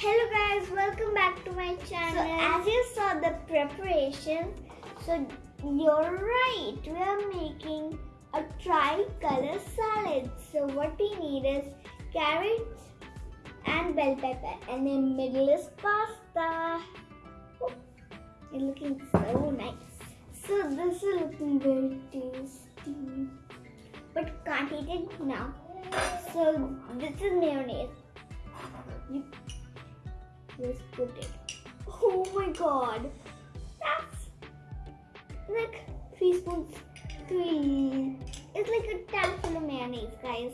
guys, welcome back to my channel. So as you saw the preparation, so you're right, we are making a tri-color salad. So what we need is carrots and bell pepper and then middle is pasta. Oh, it's looking so nice. So this is looking very tasty. But can't eat it now. So this is mayonnaise. It. Oh my god. That's like three spoons. Three. It's like a tablespoon of mayonnaise, guys.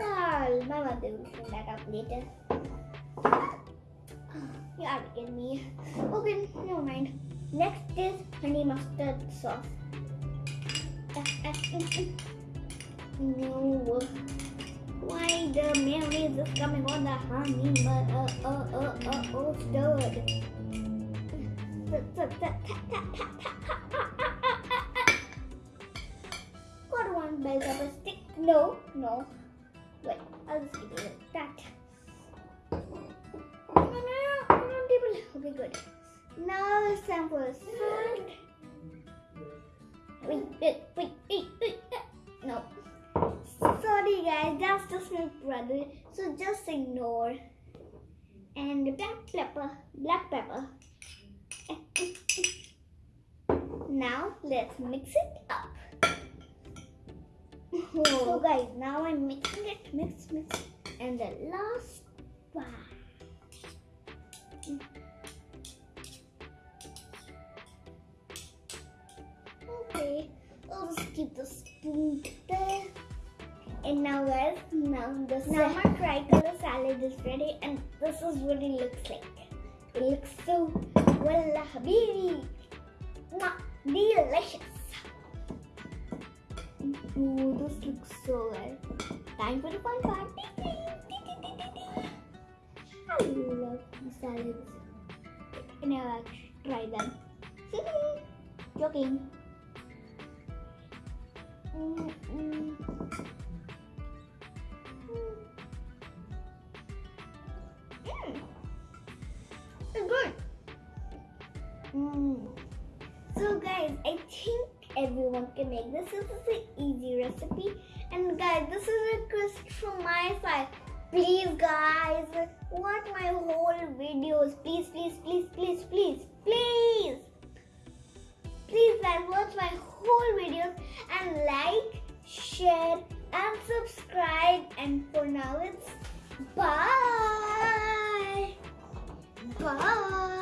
Oh, my mother will clean that up later. You are kidding me. Okay, never mind. Next is honey mustard sauce. No. Why the mayonnaise is coming on the honey uh, uh, uh, uh, oh, stirred. Got one bell pepper stick. No, no. Wait, I'll just give it that. No, no, no, no, no, table. Okay, good. Now it's time for. Wait, wait, wait, wait, wait. No. My brother. So just ignore. And black pepper, black pepper. Now let's mix it up. So guys, now I'm mixing it, mix, mix. And the last one. Okay, I'll just keep the spoon there. And now guys, now the summer tricolor salad is ready and this is what it looks like. It looks so, wallah habibi, Mwah, delicious. Ooh, this looks so good. Time for the fun part. I love salads. I try them? Joking. Mm. Mm. So guys, I think everyone can make this. This is an easy recipe. And guys, this is a request from my side. Please guys, watch my whole videos. Please, please, please, please, please, please. Please guys, watch my whole videos and like, share and subscribe. And for now, it's bye. bye.